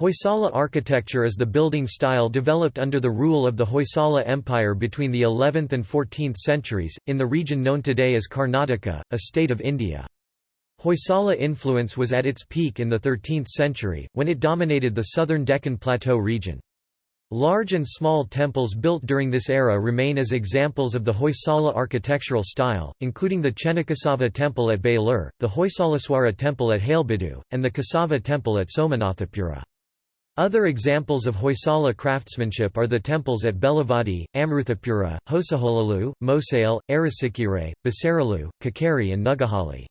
Hoysala architecture is the building style developed under the rule of the Hoysala Empire between the 11th and 14th centuries, in the region known today as Karnataka, a state of India. Hoysala influence was at its peak in the 13th century, when it dominated the southern Deccan Plateau region. Large and small temples built during this era remain as examples of the Hoysala architectural style, including the Chennakesava temple at Belur, the Hoysaleswara temple at Halebeedu, and the Kesava temple at Somanathapura. Other examples of Hoysala craftsmanship are the temples at Belavadi, Amruthapura, Hosaholalu, Mosale, Arasikere, Basaralu, Kikkeri and Nuggehalli.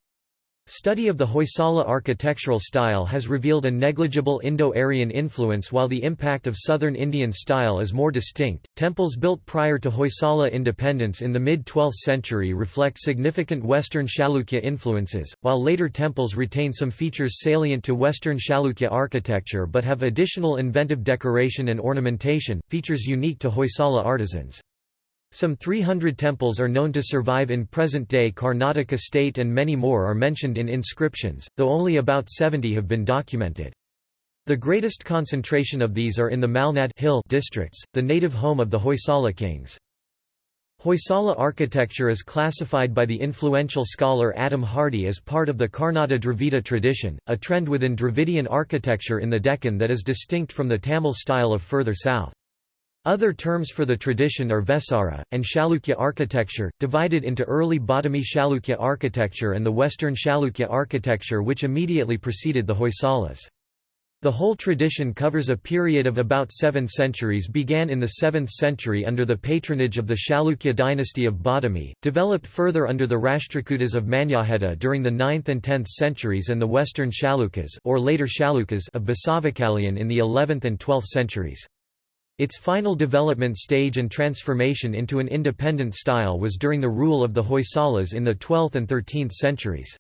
Study of the Hoysala architectural style has revealed a negligible Indo-Aryan influence while the impact of southern Indian style is more distinct. Temples built prior to Hoysala independence in the mid-12th century reflect significant Western Chalukya influences, while later temples retain some features salient to Western Chalukya architecture but have additional inventive decoration and ornamentation, features unique to Hoysala artisans. Some 300 temples are known to survive in present-day Karnataka state and many more are mentioned in inscriptions, though only about 70 have been documented. The greatest concentration of these are in the Malnad hill districts, the native home of the Hoysala kings. Hoysala architecture is classified by the influential scholar Adam Hardy as part of the Karnata Dravida tradition, a trend within Dravidian architecture in the Deccan that is distinct from the Tamil style of further south. Other terms for the tradition are Vesara, and Chalukya architecture, divided into early Badami Chalukya architecture and the Western Chalukya architecture which immediately preceded the Hoysalas. The whole tradition covers a period of about seven centuries began in the 7th century under the patronage of the Chalukya dynasty of Badami, developed further under the Rashtrakutas of Manyakheta during the 9th and 10th centuries and the Western Chalukyas or later Chalukyas of Basavakalyan in the 11th and 12th centuries. Its final development stage and transformation into an independent style was during the rule of the Hoysalas in the 12th and 13th centuries.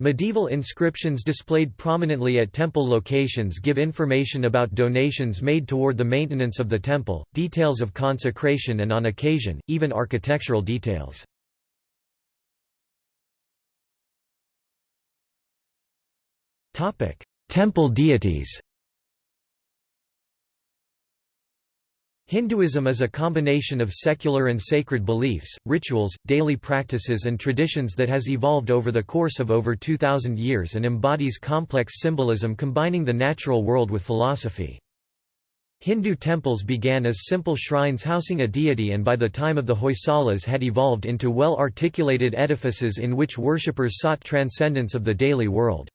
Medieval inscriptions displayed prominently at temple locations give information about donations made toward the maintenance of the temple, details of consecration and on occasion, even architectural details. Temple deities Hinduism is a combination of secular and sacred beliefs, rituals, daily practices and traditions that has evolved over the course of over 2,000 years and embodies complex symbolism combining the natural world with philosophy. Hindu temples began as simple shrines housing a deity and by the time of the Hoysalas had evolved into well-articulated edifices in which worshippers sought transcendence of the daily world.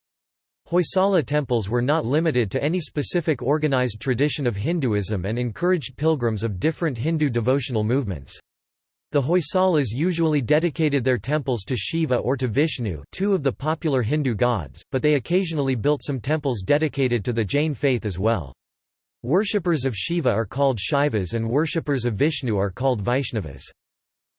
Hoysala temples were not limited to any specific organized tradition of Hinduism and encouraged pilgrims of different Hindu devotional movements. The Hoysalas usually dedicated their temples to Shiva or to Vishnu two of the popular Hindu gods, but they occasionally built some temples dedicated to the Jain faith as well. Worshippers of Shiva are called Shaivas and worshippers of Vishnu are called Vaishnavas.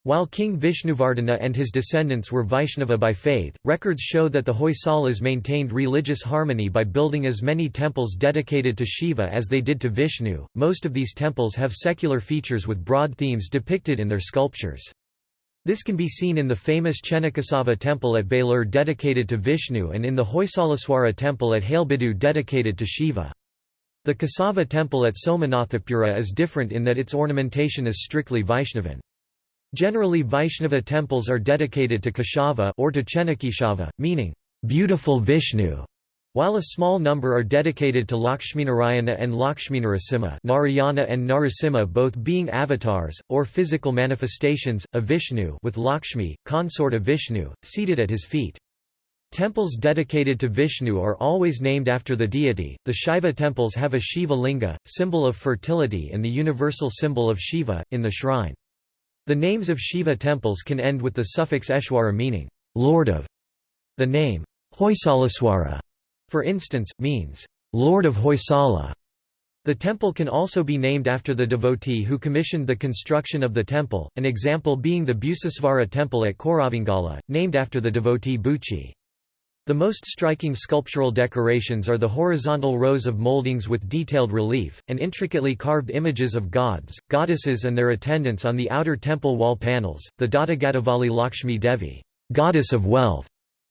While King Vishnuvardhana and his descendants were Vaishnava by faith, records show that the Hoysalas maintained religious harmony by building as many temples dedicated to Shiva as they did to Vishnu. Most of these temples have secular features with broad themes depicted in their sculptures. This can be seen in the famous Chennakesava temple at Belur dedicated to Vishnu and in the Hoysaleswara temple at Halebeedu dedicated to Shiva. The Kesava temple at Somanathapura is different in that its ornamentation is strictly Vaishnavan. Generally Vaishnava temples are dedicated to Keshava or to Chennakeshava, meaning, beautiful Vishnu, while a small number are dedicated to Lakshminarayana and Lakshminarasimha Narayana and Narasimha both being avatars, or physical manifestations, of Vishnu with Lakshmi, consort of Vishnu, seated at his feet. Temples dedicated to Vishnu are always named after the deity. The Shaiva temples have a Shiva linga, symbol of fertility and the universal symbol of Shiva, in the shrine. The names of Shiva temples can end with the suffix Eshwara meaning, Lord of. The name, Hoysaleswara, for instance, means, Lord of Hoysala. The temple can also be named after the devotee who commissioned the construction of the temple, an example being the Buchesvara temple at Koravangala, named after the devotee Buchi. The most striking sculptural decorations are the horizontal rows of moldings with detailed relief, and intricately carved images of gods, goddesses and their attendants on the outer temple wall panels. The Doddagaddavalli Lakshmi Devi goddess of wealth",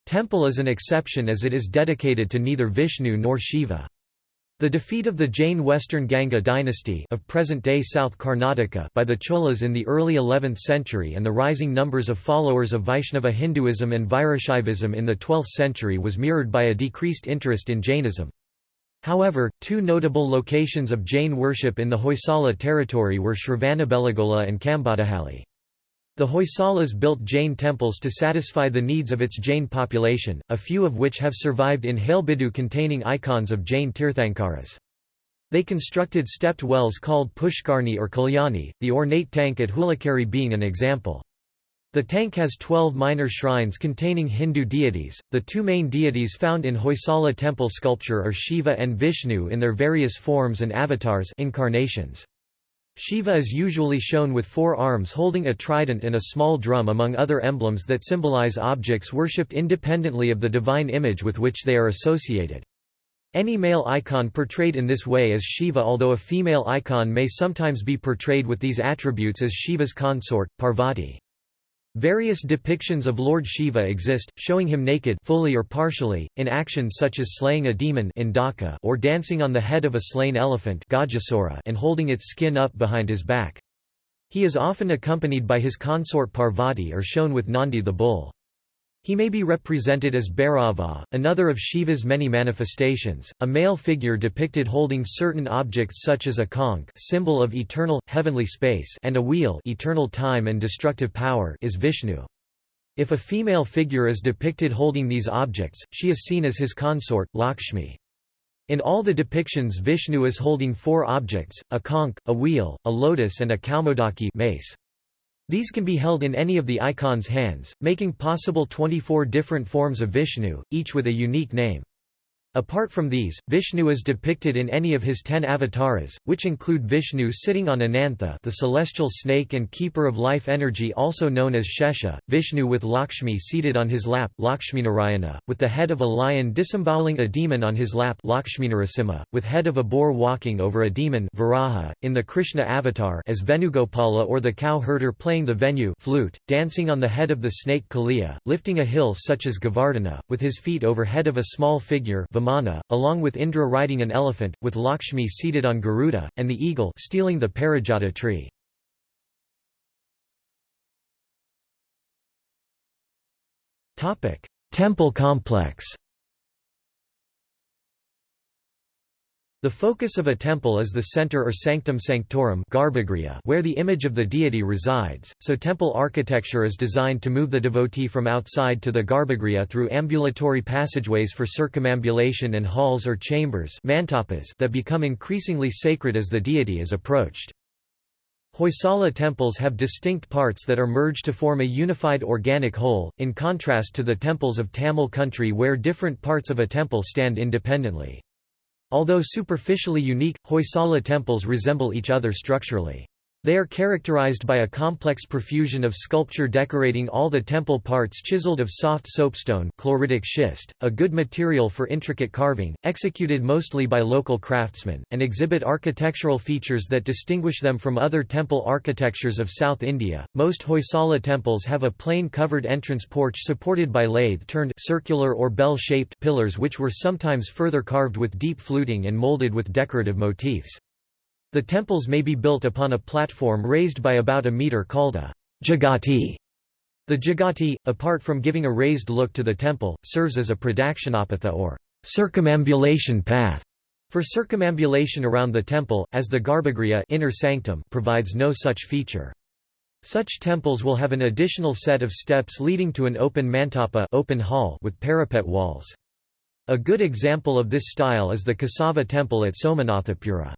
temple is an exception as it is dedicated to neither Vishnu nor Shiva. The defeat of the Jain Western Ganga dynasty of present-day South Karnataka by the Cholas in the early 11th century and the rising numbers of followers of Vaishnava Hinduism and Virashaivism in the 12th century was mirrored by a decreased interest in Jainism. However, two notable locations of Jain worship in the Hoysala territory were Shravanabelagola and Kambadahalli. The Hoysalas built Jain temples to satisfy the needs of its Jain population, a few of which have survived in Halebidu containing icons of Jain Tirthankaras. They constructed stepped wells called Pushkarni or Kalyani, the ornate tank at Hulikere being an example. The tank has 12 minor shrines containing Hindu deities. The two main deities found in Hoysala temple sculpture are Shiva and Vishnu in their various forms and avatars incarnations. Shiva is usually shown with four arms holding a trident and a small drum among other emblems that symbolize objects worshipped independently of the divine image with which they are associated. Any male icon portrayed in this way is Shiva although a female icon may sometimes be portrayed with these attributes as Shiva's consort, Parvati. Various depictions of Lord Shiva exist, showing him naked fully or partially, in actions such as slaying a demon or dancing on the head of a slain elephant and holding its skin up behind his back. He is often accompanied by his consort Parvati or shown with Nandi the bull. He may be represented as Bhairava, another of Shiva's many manifestations, a male figure depicted holding certain objects such as a conch symbol of eternal, heavenly space and a wheel eternal time and destructive power is Vishnu. If a female figure is depicted holding these objects, she is seen as his consort, Lakshmi. In all the depictions Vishnu is holding four objects, a conch, a wheel, a lotus and a kaumodaki mace. These can be held in any of the icon's hands, making possible 24 different forms of Vishnu, each with a unique name. Apart from these, Vishnu is depicted in any of his ten avatars, which include Vishnu sitting on Anantha the celestial snake and keeper of life energy also known as Shesha, Vishnu with Lakshmi seated on his lap Lakshminarayana, with the head of a lion disemboweling a demon on his lap Lakshminarasimha, with head of a boar walking over a demon Varaha, in the Krishna avatar as Venugopala or the cow herder playing the venu flute, dancing on the head of the snake Kaliya, lifting a hill such as Govardhana, with his feet over head of a small figure Along with Indra riding an elephant, with Lakshmi seated on Garuda, and the eagle stealing the Parijata tree. Temple complex The focus of a temple is the center or sanctum sanctorum where the image of the deity resides, so temple architecture is designed to move the devotee from outside to the garbhagriha through ambulatory passageways for circumambulation and halls or chambers that become increasingly sacred as the deity is approached. Hoysala temples have distinct parts that are merged to form a unified organic whole, in contrast to the temples of Tamil country where different parts of a temple stand independently. Although superficially unique, Hoysala temples resemble each other structurally. They are characterized by a complex profusion of sculpture decorating all the temple parts chiseled of soft soapstone chloritic schist, a good material for intricate carving, executed mostly by local craftsmen, and exhibit architectural features that distinguish them from other temple architectures of South India. Most Hoysala temples have a plain covered entrance porch supported by lathe-turned circular or bell-shaped pillars which were sometimes further carved with deep fluting and molded with decorative motifs. The temples may be built upon a platform raised by about a meter called a jagati. The jagati, apart from giving a raised look to the temple, serves as a pradakshinapatha or circumambulation path for circumambulation around the temple, as the garbhagriha inner sanctum provides no such feature. Such temples will have an additional set of steps leading to an open mantapa open hall with parapet walls. A good example of this style is the Kesava temple at Somanathapura.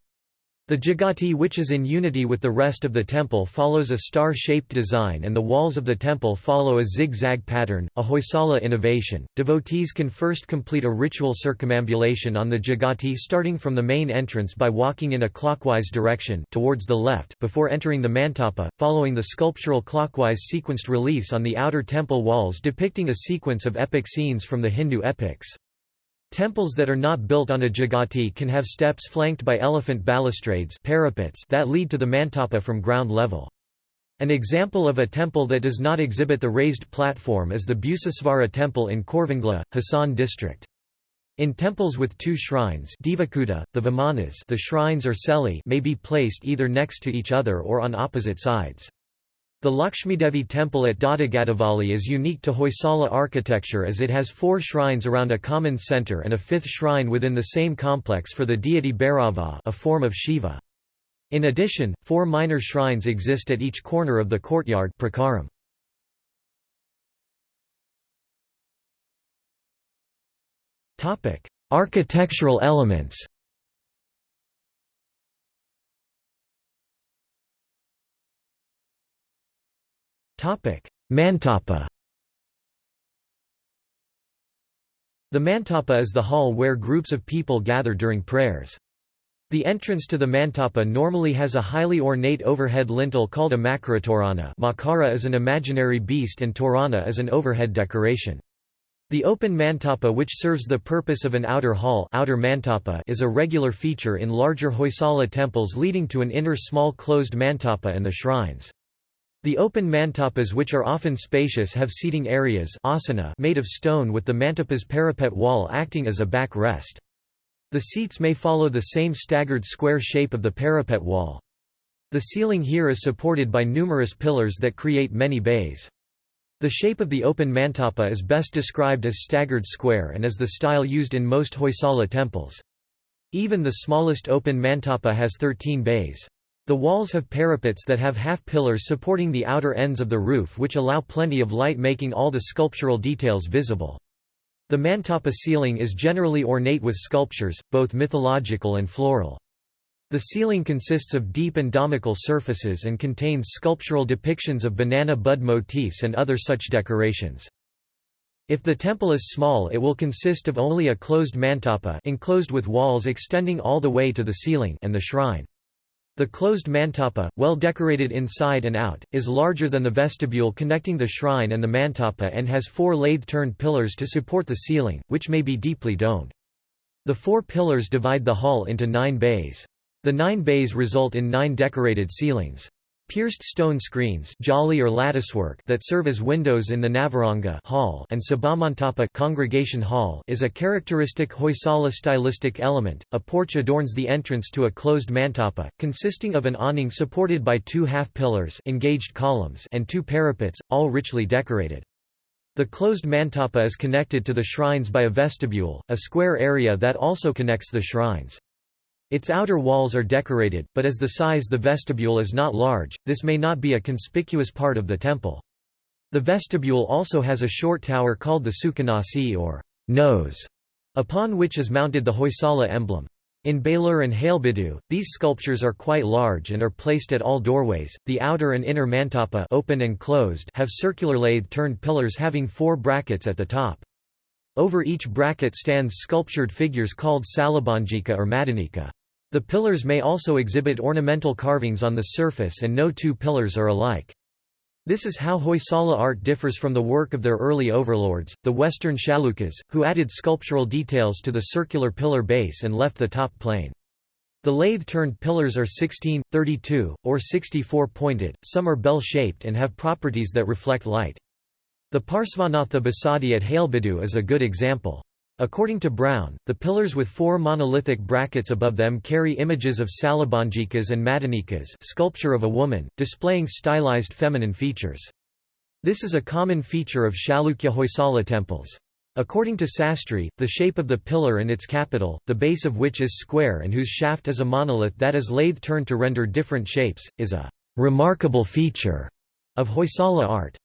The Jagati which is in unity with the rest of the temple follows a star-shaped design and the walls of the temple follow a zigzag pattern, a Hoysala innovation. Devotees can first complete a ritual circumambulation on the Jagati starting from the main entrance by walking in a clockwise direction towards the left before entering the mantapa, following the sculptural clockwise sequenced reliefs on the outer temple walls depicting a sequence of epic scenes from the Hindu epics. Temples that are not built on a jagati can have steps flanked by elephant balustrades parapets that lead to the mantapa from ground level. An example of a temple that does not exhibit the raised platform is the Buchesvara temple in Koravangala, Hassan district. In temples with two shrines Devakuta, the Vimanas the shrines or may be placed either next to each other or on opposite sides. The Lakshmidevi temple at Doddagaddavalli is unique to Hoysala architecture as it has four shrines around a common centre and a fifth shrine within the same complex for the deity Bhairava a form of Shiva. In addition, four minor shrines exist at each corner of the courtyard prakaram. Architectural elements. Mantapa. The mantapa is the hall where groups of people gather during prayers. The entrance to the mantapa normally has a highly ornate overhead lintel called a makaratorana makara is an imaginary beast and torana is an overhead decoration. The open mantapa which serves the purpose of an outer hall outer mantapa is a regular feature in larger Hoysala temples leading to an inner small closed mantapa and the shrines. The open mantapas which are often spacious have seating areas asana made of stone with the mantapa's parapet wall acting as a back rest. The seats may follow the same staggered square shape of the parapet wall. The ceiling here is supported by numerous pillars that create many bays. The shape of the open mantapa is best described as staggered square and is the style used in most Hoysala temples. Even the smallest open mantapa has 13 bays. The walls have parapets that have half pillars supporting the outer ends of the roof which allow plenty of light making all the sculptural details visible. The mantapa ceiling is generally ornate with sculptures, both mythological and floral. The ceiling consists of deep and domical surfaces and contains sculptural depictions of banana bud motifs and other such decorations. If the temple is small it will consist of only a closed mantapa enclosed with walls extending all the way to the ceiling and the shrine. The closed mantapa, well decorated inside and out, is larger than the vestibule connecting the shrine and the mantapa and has four lathe-turned pillars to support the ceiling, which may be deeply domed. The four pillars divide the hall into nine bays. The nine bays result in nine decorated ceilings. Pierced stone screens jali or latticework that serve as windows in the Navaranga hall and Sabhamantapa congregation hall is a characteristic Hoysala stylistic element. A porch adorns the entrance to a closed mantapa, consisting of an awning supported by two half-pillars engaged columns and two parapets, all richly decorated. The closed mantapa is connected to the shrines by a vestibule, a square area that also connects the shrines. Its outer walls are decorated, but as the size the vestibule is not large, this may not be a conspicuous part of the temple. The vestibule also has a short tower called the Sukhanasi or nose, upon which is mounted the Hoysala emblem. In Belur and Halebidu, these sculptures are quite large and are placed at all doorways. The outer and inner mantapa open and closed have circular lathe-turned pillars having four brackets at the top. Over each bracket stands sculptured figures called salabanjika or madanika. The pillars may also exhibit ornamental carvings on the surface and no two pillars are alike. This is how Hoysala art differs from the work of their early overlords, the Western Chalukyas, who added sculptural details to the circular pillar base and left the top plain. The lathe-turned pillars are 16, 32, or 64-pointed, some are bell-shaped and have properties that reflect light. The Parsvanatha Basadi at Halebidu is a good example. According to Brown, the pillars with four monolithic brackets above them carry images of salabanjikas and madanikas sculpture of a woman, displaying stylized feminine features. This is a common feature of Chalukya Hoysala temples. According to Sastry, the shape of the pillar and its capital, the base of which is square and whose shaft is a monolith that is lathe-turned to render different shapes, is a remarkable feature of Hoysala art.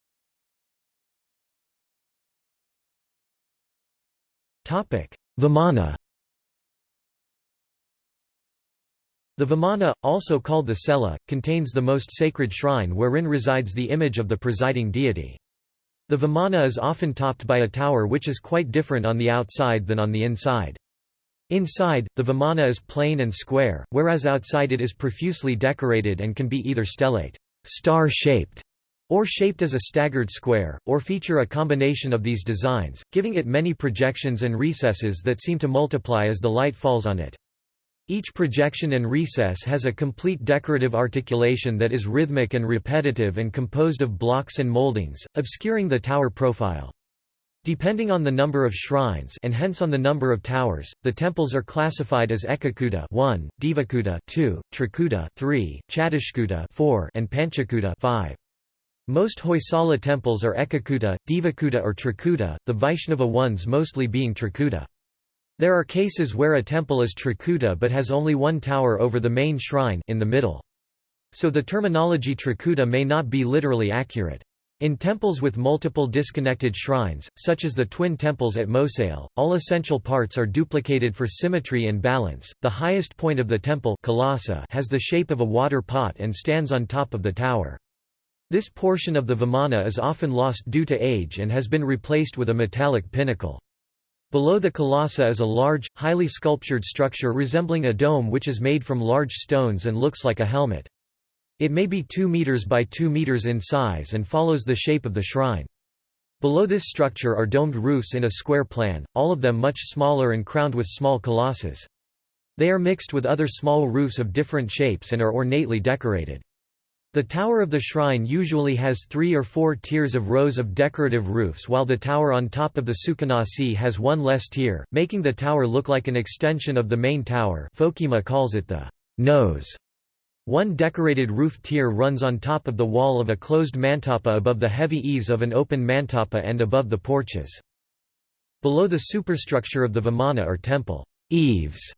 Vimana The Vimana, also called the Cella, contains the most sacred shrine wherein resides the image of the presiding deity. The Vimana is often topped by a tower which is quite different on the outside than on the inside. Inside, the Vimana is plain and square, whereas outside it is profusely decorated and can be either stellate star-shaped or shaped as a staggered square, or feature a combination of these designs, giving it many projections and recesses that seem to multiply as the light falls on it. Each projection and recess has a complete decorative articulation that is rhythmic and repetitive and composed of blocks and moldings, obscuring the tower profile. Depending on the number of shrines and hence on the number of towers, the temples are classified as Ekakuta 1, Devakuta 2, Trikuta 3, Chatushkuta 4, and Panchakuta 5. Most Hoysala temples are Ekakuta, Devakuta or Trikuta, the Vaishnava ones mostly being Trikuta. There are cases where a temple is Trikuta but has only one tower over the main shrine in the middle. So the terminology Trikuta may not be literally accurate. In temples with multiple disconnected shrines, such as the twin temples at Mosale, all essential parts are duplicated for symmetry and balance. The highest point of the temple has the shape of a water pot and stands on top of the tower. This portion of the vimana is often lost due to age and has been replaced with a metallic pinnacle. Below the kalasa is a large, highly sculptured structure resembling a dome which is made from large stones and looks like a helmet. It may be 2 meters by 2 meters in size and follows the shape of the shrine. Below this structure are domed roofs in a square plan, all of them much smaller and crowned with small kalasas. They are mixed with other small roofs of different shapes and are ornately decorated. The tower of the shrine usually has three or four tiers of rows of decorative roofs while the tower on top of the Sukanasi has one less tier, making the tower look like an extension of the main tower Foekema calls it the nose. One decorated roof tier runs on top of the wall of a closed mantapa above the heavy eaves of an open mantapa and above the porches. Below the superstructure of the vimana are temple eaves,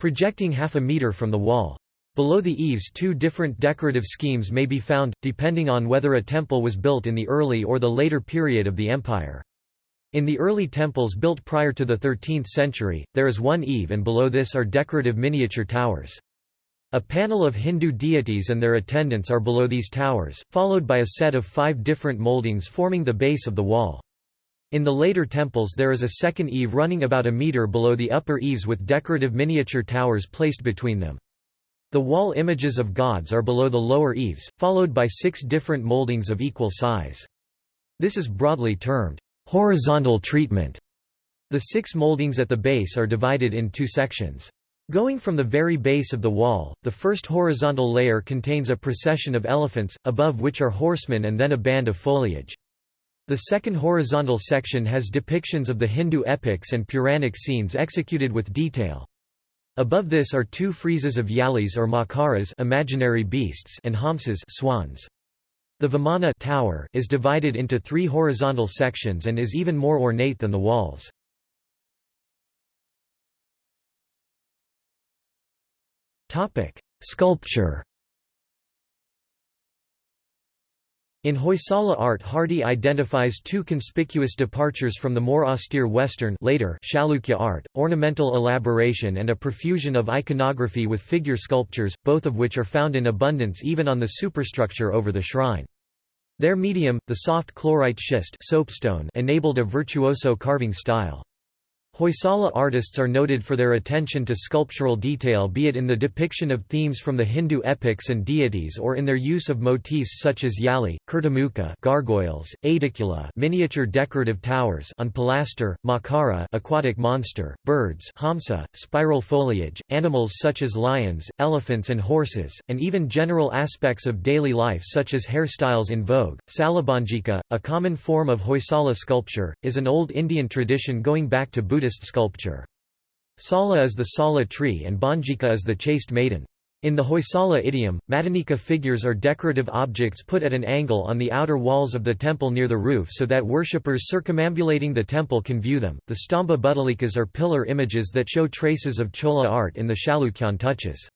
projecting half a meter from the wall. Below the eaves two different decorative schemes may be found, depending on whether a temple was built in the early or the later period of the empire. In the early temples built prior to the 13th century, there is one eave and below this are decorative miniature towers. A panel of Hindu deities and their attendants are below these towers, followed by a set of five different moldings forming the base of the wall. In the later temples there is a second eave running about a meter below the upper eaves with decorative miniature towers placed between them. The wall images of gods are below the lower eaves, followed by six different moldings of equal size. This is broadly termed horizontal treatment. The six moldings at the base are divided in two sections. Going from the very base of the wall, the first horizontal layer contains a procession of elephants, above which are horsemen and then a band of foliage. The second horizontal section has depictions of the Hindu epics and Puranic scenes executed with detail. Above this are two friezes of yalis or makaras imaginary beasts and hamsas swans. The Vimana tower is divided into three horizontal sections and is even more ornate than the walls. Sculpture. In Hoysala art Hardy identifies two conspicuous departures from the more austere Western later Chalukya art, ornamental elaboration and a profusion of iconography with figure sculptures, both of which are found in abundance even on the superstructure over the shrine. Their medium, the soft chlorite schist soapstone enabled a virtuoso carving style. Hoysala artists are noted for their attention to sculptural detail be it in the depiction of themes from the Hindu epics and deities or in their use of motifs such as yali, kirtimukha gargoyles, aedicula miniature decorative towers on pilaster, makara aquatic monster, birds hamsa, spiral foliage, animals such as lions, elephants and horses, and even general aspects of daily life such as hairstyles in vogue. Salabanjika, a common form of Hoysala sculpture, is an old Indian tradition going back to Buddha Buddhist sculpture. Sala is the Sala tree and Banjika is the chaste maiden. In the Hoysala idiom, Madanika figures are decorative objects put at an angle on the outer walls of the temple near the roof so that worshippers circumambulating the temple can view them. The Stambha buttalikas are pillar images that show traces of Chola art in the Chalukyan touches.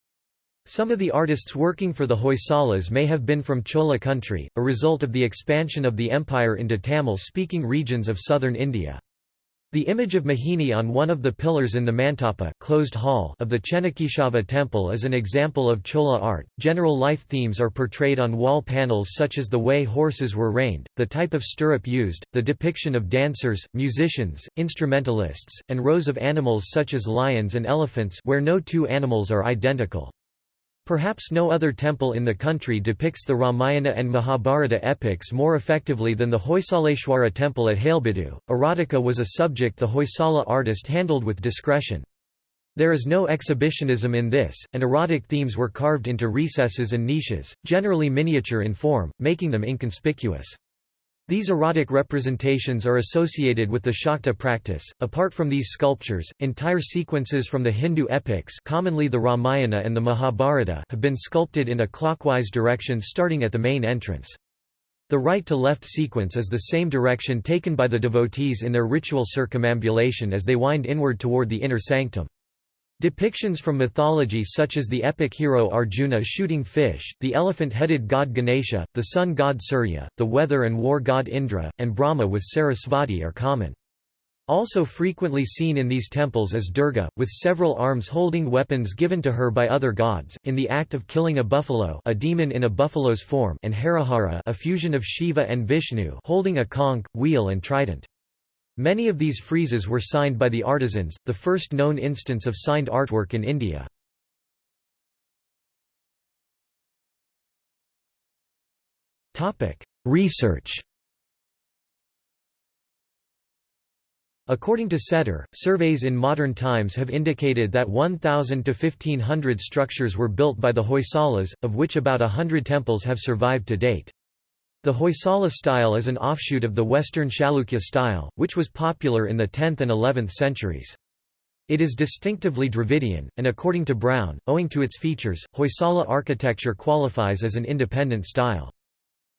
Some of the artists working for the Hoysalas may have been from Chola country, a result of the expansion of the empire into Tamil-speaking regions of southern India. The image of Mohini on one of the pillars in the Mantapa closed hall of the Chennakeshava temple is an example of Chola art. General life themes are portrayed on wall panels such as the way horses were reined, the type of stirrup used, the depiction of dancers, musicians, instrumentalists, and rows of animals such as lions and elephants where no two animals are identical. Perhaps no other temple in the country depicts the Ramayana and Mahabharata epics more effectively than the Hoysaleshwara temple at Halebeedu. Erotica was a subject the Hoysala artist handled with discretion. There is no exhibitionism in this, and erotic themes were carved into recesses and niches, generally miniature in form, making them inconspicuous. These erotic representations are associated with the Shakta practice. Apart from these sculptures, entire sequences from the Hindu epics, commonly the Ramayana and the Mahabharata, have been sculpted in a clockwise direction starting at the main entrance. The right to left sequence is the same direction taken by the devotees in their ritual circumambulation as they wind inward toward the inner sanctum. Depictions from mythology such as the epic hero Arjuna shooting fish, the elephant-headed god Ganesha, the sun god Surya, the weather and war god Indra, and Brahma with Sarasvati are common. Also frequently seen in these temples is Durga, with several arms holding weapons given to her by other gods, in the act of killing a buffalo a demon in a buffalo's form and Harihara a fusion of Shiva and Vishnu holding a conch, wheel and trident. Many of these friezes were signed by the artisans, the first known instance of signed artwork in India. Research According to Settar, surveys in modern times have indicated that 1,000 to 1,500 structures were built by the Hoysalas, of which about hundred temples have survived to date. The Hoysala style is an offshoot of the Western Chalukya style, which was popular in the 10th and 11th centuries. It is distinctively Dravidian, and according to Brown, owing to its features, Hoysala architecture qualifies as an independent style.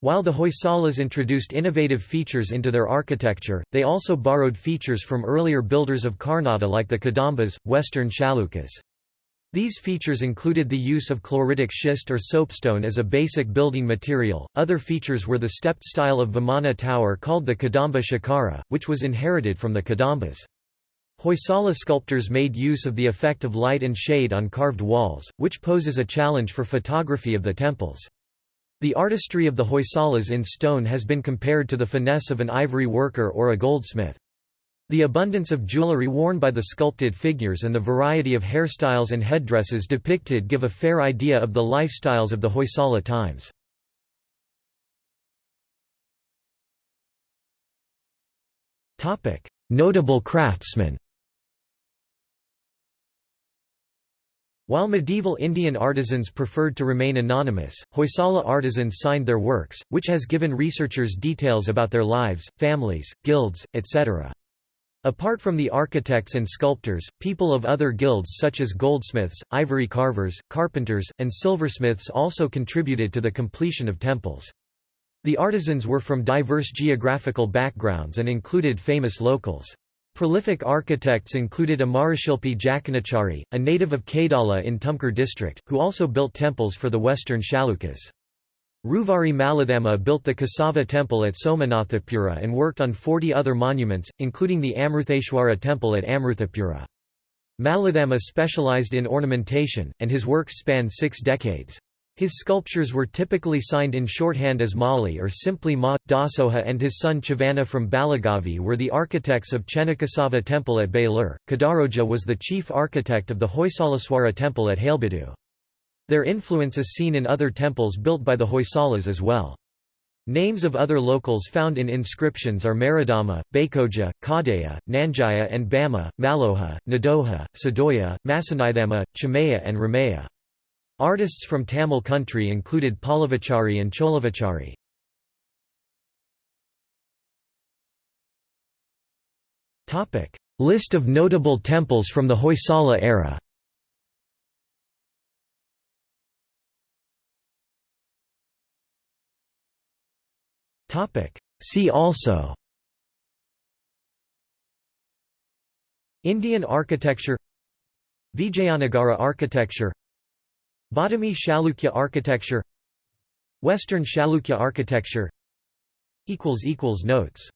While the Hoysalas introduced innovative features into their architecture, they also borrowed features from earlier builders of Karnataka like the Kadambas, Western Chalukyas. These features included the use of chloritic schist or soapstone as a basic building material. Other features were the stepped style of Vimana tower called the Kadamba Shikhara, which was inherited from the Kadambas. Hoysala sculptors made use of the effect of light and shade on carved walls, which poses a challenge for photography of the temples. The artistry of the Hoysalas in stone has been compared to the finesse of an ivory worker or a goldsmith. The abundance of jewelry worn by the sculpted figures and the variety of hairstyles and headdresses depicted give a fair idea of the lifestyles of the Hoysala times. Notable craftsmen While medieval Indian artisans preferred to remain anonymous, Hoysala artisans signed their works, which has given researchers details about their lives, families, guilds, etc. Apart from the architects and sculptors, people of other guilds such as goldsmiths, ivory carvers, carpenters, and silversmiths also contributed to the completion of temples. The artisans were from diverse geographical backgrounds and included famous locals. Prolific architects included Amarashilpi Jakanachari, a native of Kaidala in Tumkur district, who also built temples for the western Chalukyas. Ruvari Malithamma built the Kesava temple at Somanathapura and worked on 40 other monuments, including the Amrutheshwara temple at Amruthapura. Malithamma specialized in ornamentation, and his works spanned six decades. His sculptures were typically signed in shorthand as Mali or simply Ma. Dasoja and his son Chavana from Balligavi were the architects of Chennakesava temple at Belur. Kedaroja was the chief architect of the Hoysaleswara temple at Halebeedu. Their influence is seen in other temples built by the Hoysalas as well. Names of other locals found in inscriptions are Maradama, Bakoja, Kadeya, Nanjaya and Bama, Malloja, Nadoja, Sadoya, Masanithamma, Chamaya and Ramaya. Artists from Tamil country included Pallavachari and Cholavachari. List of notable temples from the Hoysala era See also Indian architecture Vijayanagara architecture Badami Chalukya architecture Western Chalukya architecture Notes